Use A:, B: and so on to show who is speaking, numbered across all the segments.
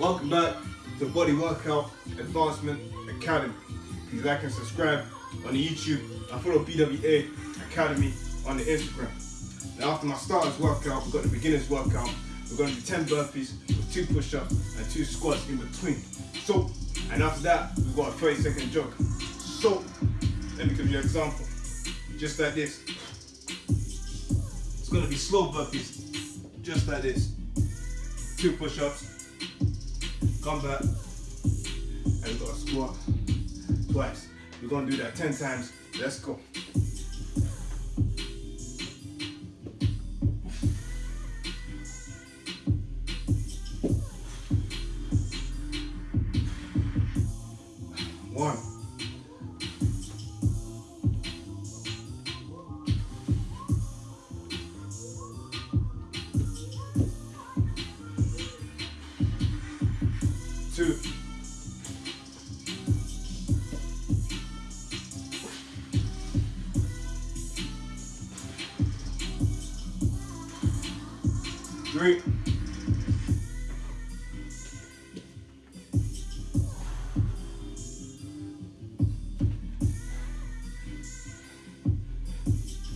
A: to Body Workout Advancement Academy. Please like and subscribe on the YouTube and follow BWA Academy on the Instagram. Now after my starters workout, we've got the beginners workout. We're going to do 10 burpees with two push-ups and two squats in between. So, and after that, we've got a 30 second jog. So, let me give you an example. Just like this. It's going to be slow burpees. Just like this. Two push-ups. Come back. And we've got a squat twice. We're to do that 10 times. Let's go. Two. Three.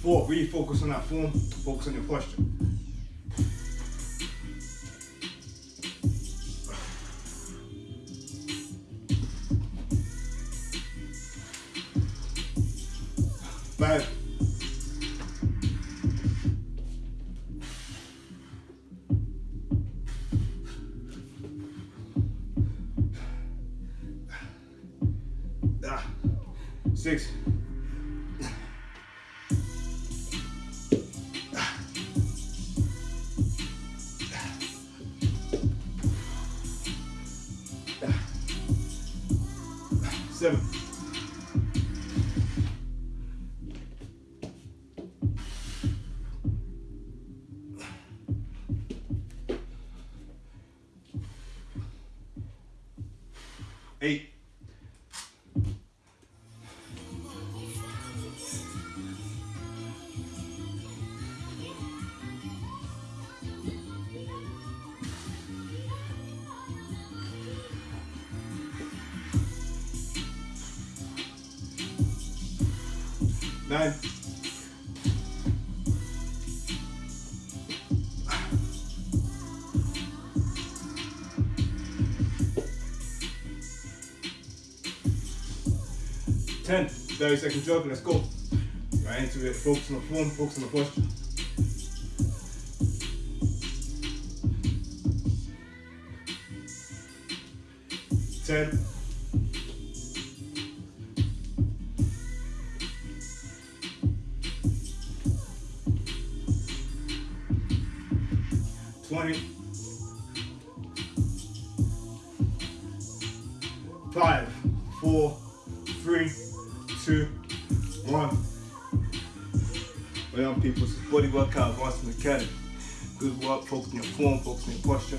A: Four, really focus on that form, focus on your posture. Five. Ah. Six. Ah. Ah. Ah. Seven. Eight. Nine. Ten. 30 second jog, let's go. Right into it, focus on the form, focus on the posture. Ten. Twenty. Five, four, three, two, one. Well, young people, is Body Workout Advancement Academy. Good work, focus on your form, focus on posture.